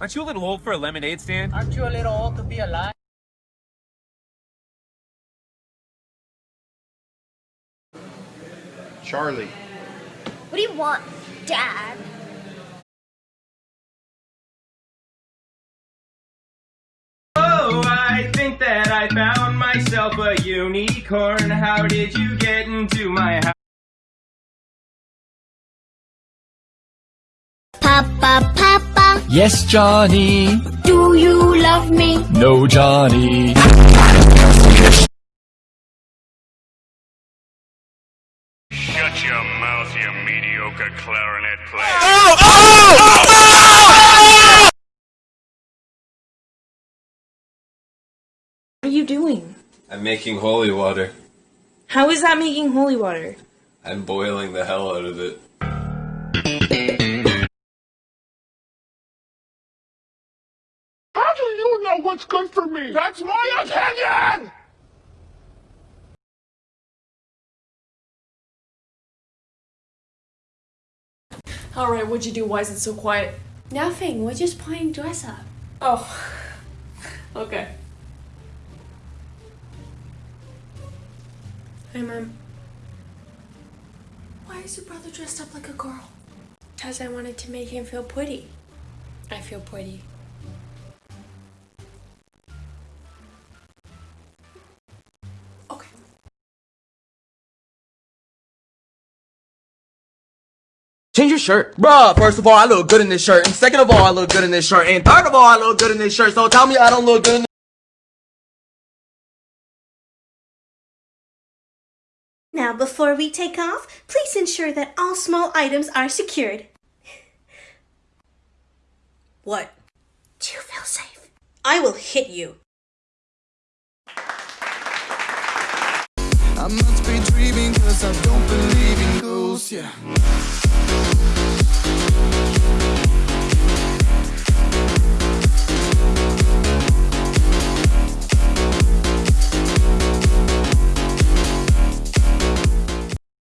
Aren't you a little old for a lemonade stand? Aren't you a little old to be alive? Charlie. What do you want, Dad? Oh, I think that I found myself a unicorn. How did you get into my house? Papa, Papa, Yes, Johnny. do you love me? No, Johnny. Shut your mouth, you mediocre clarinet player. What are you doing? I'm making holy water. How is that making holy water? I'm boiling the hell out of it. Know what's good for me? That's my opinion! Alright, what'd you do? Why is it so quiet? Nothing. We're just playing dress up. Oh. okay. Hey, Mom. Why is your brother dressed up like a girl? Because I wanted to make him feel pretty. I feel pretty. Change your shirt. Bruh, first of all, I look good in this shirt. And second of all, I look good in this shirt. And third of all, I look good in this shirt. So tell me I don't look good in Now, before we take off, please ensure that all small items are secured. What? Do you feel safe? I will hit you. I must be dreaming cause I don't believe in ghosts, yeah.